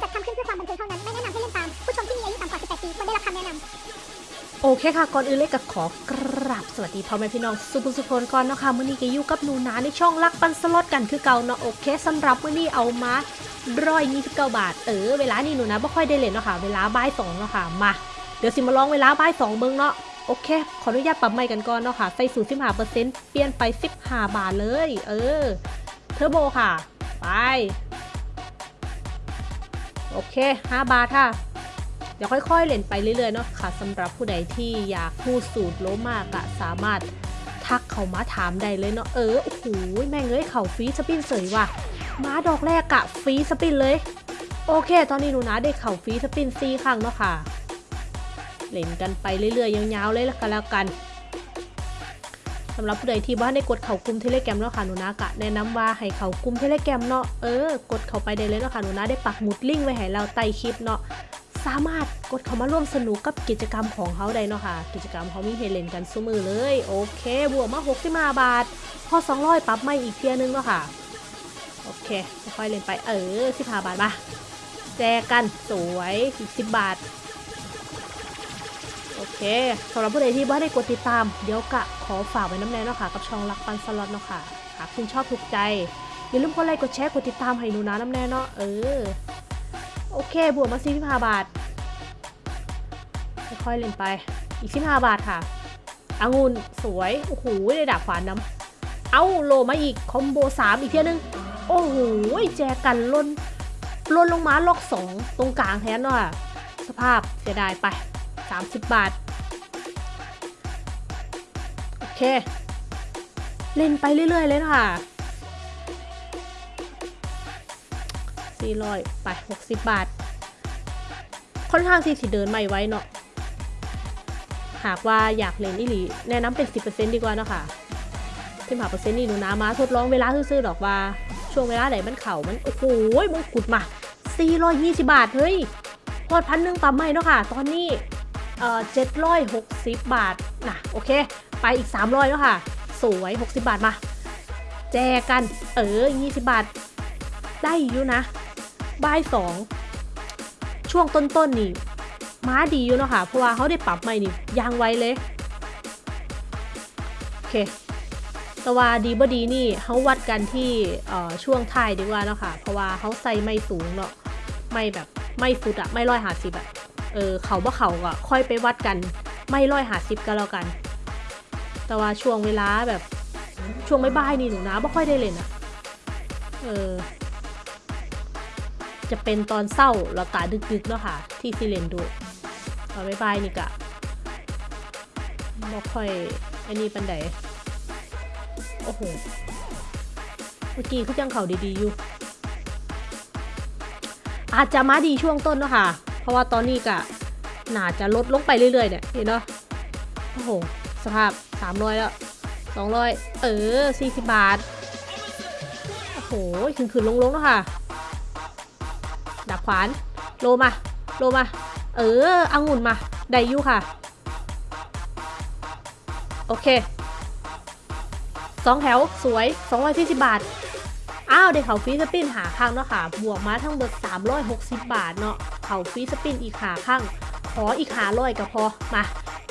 จัดทำขึ้นเพื่อความบันเทิงเท่านั้น ไม่แนะนำให้เล่นตาม ผู้ชมที่มีอายุต่ำกว่า 18 ปีควรได้รับคำแนะนำโอเคค่ะ ก่อนอื่นเลยก็ขอกราบสวัสดีพ่อแม่พี่น้อง สุภุสุพนก่อนเนาะค่ะมื้อนี้ก็อยู่กับหนูนาในช่องรักปันสล็อตกันคือเก่าเนาะโอเคสำหรับมื้อนี้เอามาร้อยยี่สิบเก้าบาท เออ เวลานี้หนูนะไม่ค่อยได้เล่นเนาะค่ะ เวลาบ่ายสองเนาะค่ะ มา เดี๋ยวสิมาลองเวลาบ่ายสองเบิ่งเนาะ โอเค ขออนุญาตปรับใหม่กันก่อนเนาะค่ะ ใส่สูตร15เปอร์เซ็นต์เปลี่ยนไป15บาทเลย เออ เทอร์โบค่ะ ไป โอเค 5 บาทค่ะ เดี๋ยวค่อย ๆ เล่นไปเรื่อยๆเนาะค่ะสำหรับผู้ใดที่อยากพูดสูตรโลมากะสามารถทักเขามาถามได้เลยเนาะเออโอ้โหแม่งเอ้ยเข่าฟรีสปินเสยว่ะมาดอกแรกอะฟรีสปินเลย โอเค ตอนนี้หนูนะได้เข่าฟรีสปินซีครั้งเนาะค่ะ เล่นกันไปเรื่อยๆยาวๆเลยละกันแล้วกัน สำหรับผู้ใดที่บ้านได้กดเข่ากลุ่มเทเลแกรมเนาะค่ะหนูนะกะแนะนำว่าให้เข่ากลุ่มเทเลแกรมเนาะเออกดเข้าไปได้เลยเนาะค่ะหนูนะได้ปักหมุดลิงก์ไว้ให้เราใต้คลิปเนาะสามารถกดเข้ามาร่วมสนุกกับกิจกรรมของเขาได้เนาะค่ะ กิจกรรมเขามีให้เลนกันซุมือเลย โอเค บวกมา65บาท พอ 200ปรับไม่อีกเทียนึงเนาะค่ะ โอเคค่อยเล่นไปเออ15บาทมาแจกันสวยอีก10บาท เคสำหรับผู้ใดที่บ้านได้กดติดตาม เดี๋ยวกะขอฝากไว้น้ำแน่เนาะค่ะ กับช่องรักปันสล็อตเนาะค่ะ หากคุณชอบถูกใจ อย่าลืมกดไลค์กดแชร์กดติดตามให้หนูนะน้ำแน่เนาะเออ โอเค บวกมา45บห้าบาท ค่อยๆเล่นไป อีก15บห้าบาทค่ะองุ่นสวย โอ้โหได้ดาบขวานน้ำ เอาโลมาอีก คอมโบ3อีกเทียนึง โอ้โหแจกันล่นล่นลงมาล็อก2ตรงกลางแทนเนาะสภาพเสียดายไป 30 บาท เค เล่นไปเรื่อย ๆ เลยนะคะ400ไป60 บาท ค่อนข้างที่สิเดินไม่ไว้เนาะหากว่าอยากเล่นอีหลีแนะนำเป็น 10%ดีกว่าเนาะค่ะที่หาเปอร์เซ็นต์นี่หนูนามาทดลองเวลาซื่อๆดอกว่า ช่วงเวลาไหนมันเข่ามัน โอ้โหมงกุฎมา420บาท เฮ้ยพอดพันหนึ่งปั๊มไม่เนาะค่ะ ตอนนี้เอ่อ760บาทนะโอเค ไปอีก 300 แล้วค่ะ สวย 60 บาทมา แจกัน เออ 20 บาท ได้อยู่นะบ่ายสองช่วงต้นๆนี่ม้าดีอยู่เนาะค่ะ เพราะว่าเขาได้ปรับใหม่นี่ยางไวเลย โอเคแต่ว่าดีบ่ดีนี่เขาวัดกันที่ออช่วงท้ายดีกว่าเนาะค่ะ เพราะว่าเขาใส่ไม่สูงเนาะไม่แบบไม่ฟุตอะไม่ร้อยหาสิบอะเออเขาบ่เขาก็ค่อยไปวัดกัน ไม่ร้อยหาสิบก็แล้วกัน แต่ว่าช่วงเวลาแบบช่วงไม่บ่ายนี่หนูนะไม่ค่อยได้เล่นอะเออ จะเป็นตอนเศร้าแล้วกะดึกๆเนาะค่ะ ที่ซิเลนดูตอนบ่ายนี่กะไม่ค่อยไอ้นี่ปันไดโอ้โหเมื่อกี้คือจังเขาดีๆอยู่ อาจจะมาดีช่วงต้นเนาะค่ะ เพราะว่าตอนนี้กะน่าจะลดลงไปเรื่อยๆเนี่ยเห็นเนาะโอ้โห สภาพ 300แล้ว200เออ40บาท โอ้โหขึ้นขึ้นลงลงๆเนาะค่ะ ดับขวาน โลมา โลมา เอออังุ่นมา ไดยูค่ะ โอเคสองแถวสวย240บาท อ้าวได้เขาฟรีสปินหาข้างเนาะค่ะ บวกมาทั้งหมด360บาทเนาะเขาฟรีสปินอีกหาข้าง ขออีกหาร้อยก็พอ มา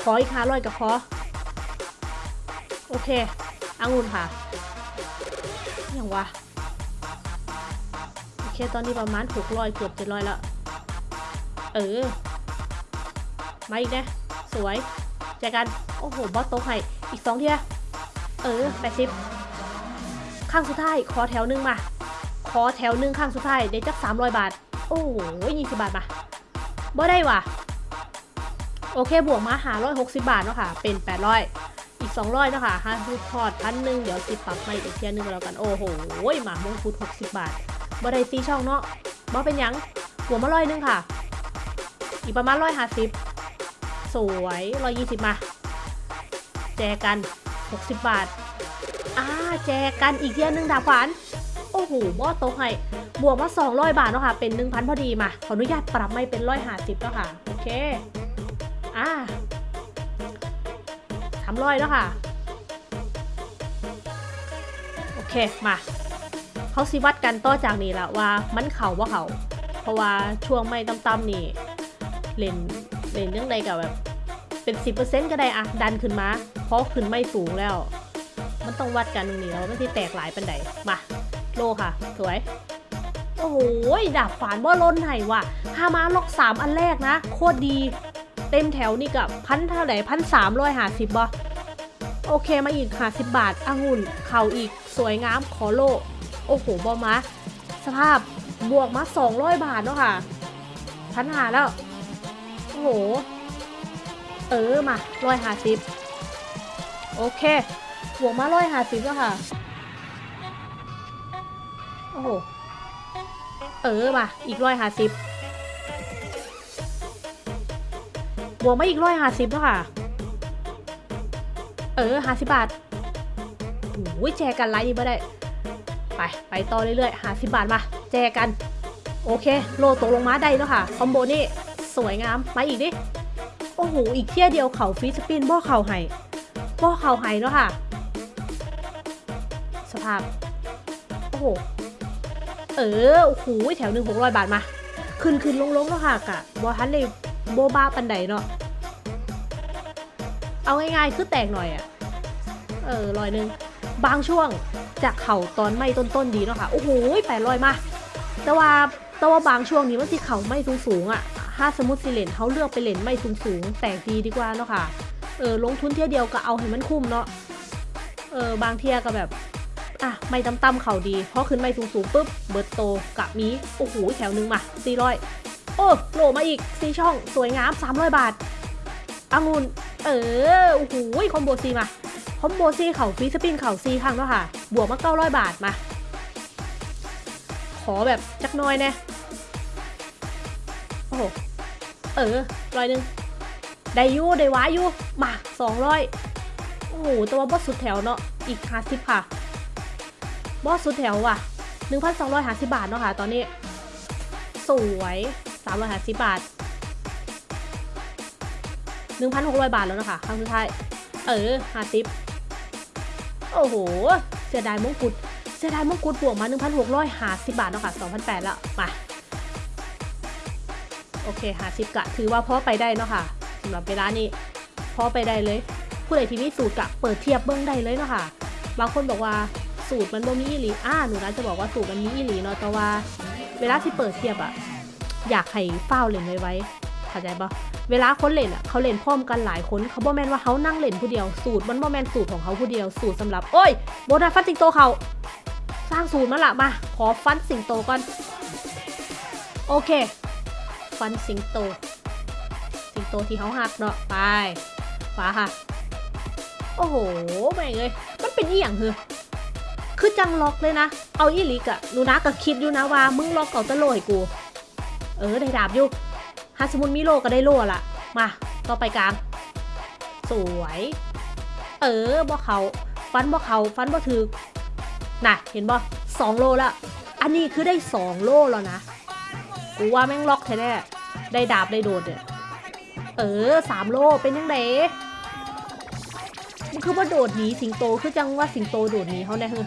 ขออีกหาร้อยก็พอ โอเคองุ่นค่ะอย่างวะโอเคตอนนี้ประมาณ600เกือบ700แล้วเออ มาอีกนะ สวยแจกัน โอ้โห บอสโต๊ะให้ อีกสองเทีย เออ80ข้างสุดท้าย ขอแถวหนึงมา ขอแถวหนึงข้างสุดท้าย ได้จัก300บาท โอ้โห20บาทมาบ่ได้ว่ะ โอเค บวกมาหา160บาทเนาะค่ะ เป็น800อี อีก200เนาะค่ะห้าพูดทอดพันหนึ่งเดี๋ยวสิปรับใหม่อีกเทียหนึงก็แล้วกัน โอ้โหหมามงคุด60บาทบ่ได้ซีช่องเนาะบ่เป็นยังบวกมาร้อยหนึงค่ะ อีกประมาณ150สวย120มา แจกัน60บาทอ่าแจกันอีกเทียหนึงดาบขวานโอ้โหบอโตให้บวกมา200บาทเนาะค่ะ เป็น1,000พอดีมา ขออนุญาตปรับไม่เป็น150แล้วค่ะ โอเค อ่าามร้อยแล้วค่ะ โอเค มา เขาสิวัดกันต่อจากนี้ละว่ามันเข่าว่าเขาเพราะว่าช่วงไม่ต่ำๆนี่เล่นเล่นเรื่องใดกับแบบเป็น 10%ก็ได้อะดันขึ้นมา เพราะขึ้นไม่สูงแล้ว มันต้องวัดกันตรงนี้แล้วไม่ที่แตกหลายปันใดมา โลค่ะ สวย โอ้โหดาบฝานบ่ล้นไห้ว่ะฮามาล็อกสามอันแรกนะ โคตรดี เต็มแถวนี่กับพันเท่าไหร่พันสามร้อยห้าสิบบ่โอเคมาอีกห้าสิบบาทองุ่นเข่าอีกสวยงามขอโล โอ้โหบอมาสภาพบวกมาสองร้อยบาทเนาะค่ะพันหาแล้ว โอ้โห เออมาร้อยห้าสิบโอเคบวกมาร้อยห้าสิบแล้วค่ะ โอ้โห เออมาอีกร้อยห้าสิบ วกมาอีกร้อยห้าสิบแล้วค่ะ เออห้าสิบบาทโอ้ยแจกกันไลน์นี่ไม่ได้ ไป ไปต่อเรื่อยๆห้าสิบบาทมา แจกกัน โอเค โลตกลงมาได้แล้วค่ะ คอมโบนี่สวยงาม มาอีกดิ โอ้โห อีกเที่ยเดียวเข่าฟีสปินบ่อเข่าไห้บ่อเข่าไห้แล้วค่ะ สภาพ โอ้โห เออ โอ้โห แถวหนึ่งหกร้อยบาทมา ขึ้นขึ้นลงลงแล้วค่ะกะบอทันเลย โบบ้าปันไดเนาะเอาง่ายๆคือแตกหน่อยอะเออร้อยหนึ่งบางช่วงจากเข่าตอนไม่ต้นๆดีเนาะค่ะโอ้โหแปดร้อยมา แต่ว่าแต่ว่าบางช่วงนี้มันสิเข่าไม่สูงๆอะถ้าสมมติสิเลนเขาเลือกไปเลนไม่สูงๆแตกดีดีกว่าเนาะค่ะเออลงทุนเที่ยวเดียวก็เอาให้มันคุ้มเนาะเออบางเที่ยก็แบบอะไม่ต่ำๆเข่าดีเพราะขึ้นไม่สูงๆปุ๊บเบิร์ตโตกับมีโอ้โหแถวหนึ่งมาสี่ร้อย โอ้โหลมาอีกสีช่องสวยงามสามร้อยบาทองุ่นเออโอ้โหคอมโบซีมา คอมโบซีเข่าฟีสปินเข่าซีครั้งแล้วค่ะ บวกมาเก้าร้อยบาทมา ขอแบบจักน้อยแน่โอ้โหเออร้อยหนึ่งได้ยูได้ว้ายูมาสองร้อยโอ้โหแต่ว่าบอสสุดแถวเนาะอีกห้าสิบค่ะ บอสสุดแถวว่ะหนึ่งพันสองร้อยห้าสิบาทเนาะค่ะ ตอนนี้ สวย สามร้อยห้าสิบบาทหนึ่งพันหกร้อยบาทแล้วนะคะครั้งสุดท้าย เออห้าสิบโอ้โห เสียดายมงกุฎเสียดายมงกุฎบวกมา 1,650 บาทเนาะค่ะ2,008แล้วมาโอเค50กะถือว่าพอไปได้เนาะค่ะสำหรับเวลานี้พอไปได้เลย ผู้ใดที่มีสูตรกะเปิดเทียบเบิ้องได้เลยเนาะค่ะ บางคนบอกว่าสูตรมันบ่มีอีหลีอ่าหนูนะจะบอกว่าสูตรมันมีอีหลีเนาะแต่ว่า เวลาที่เปิดเทียบอะ อยากให้เฝ้าเล่นไว้ไว้เข้าใจปะเวลาคนเล่นอะเขาเล่นพร้อมกันหลายคนเขาบ่แมนว่าเขานั่งเล่นผู้เดียวสูตรมันบ่แมนสูตรของเขาผู้เดียวสูตรสำหรับโอ้ยโบนัสฟันสิงโตเขาสร้างสูตรมาละมาขอฟันสิงโตก่อนโอเค ฟันสิงโต สิงโตที่เขาหักเนาะไปฟ้าค่ะโอ้โหแม่งเลยมันเป็นอีหยังเหรอคือจังล็อกเลยนะ เอาอีลิกอะนูนะก็คิดอยู่นะว่ามึงล็อกเอาตะโลให้กู เออได้ดาบอยู่ฮาสมุนมิโลก็ได้โลละมาต่อไปกลาง สวย เออบ่เขาฟันบ่เขาฟันบ่ถือน่ะเห็นบ่สองโลล้วอันนี้คือได้สองโลแล้วนะกูว่าแม่งล็อกแท้ๆได้ดาบได้โดดเนี่ยเออสามโลเป็นยังไงมันคือว่าโดดหนีสิงโตคือจังว่าสิงโตโดดหนีเขาแน่คือ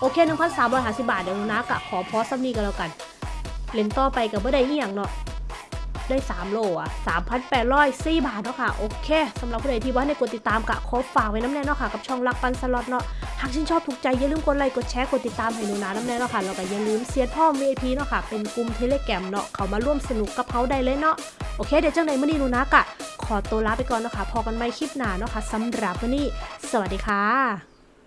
โอเคหนึ่งพันสามร้อยห้าสิบบาทเดี๋ยวนะกะขอพอสักนี้กันแล้วกัน เล่นต่อไปกับเมื่อใดอีหยังเนาะได้ 3 โลอะ3,804บาทเนาะค่ะ โอเคสำหรับผู้ใดที่ว่าในกดติดตามกะขอฝากไว้น้ำแน่เนาะค่ะ กับช่องรักปันสล็อตเนาะ หากชื่นชอบถูกใจ อย่าลืมกดไลค์กดแชร์กดติดตามให้หนูนาน้ำแน่เนาะค่ะ แล้วก็อย่าลืมเซียดพ่อ VIP เนาะค่ะ เป็นกลุ่มเทเลแกรมเนาะ เขามาร่วมสนุกกับเขาได้เลยเนาะ โอเค เดี๋ยวจังไหนมื่อนี้หนูนากะ ขอตัวลาไปก่อนเนาะค่ะ พอกันใหม่คลิปหน้าเนาะค่ะสำหรับวันนี้ สวัสดีค่ะ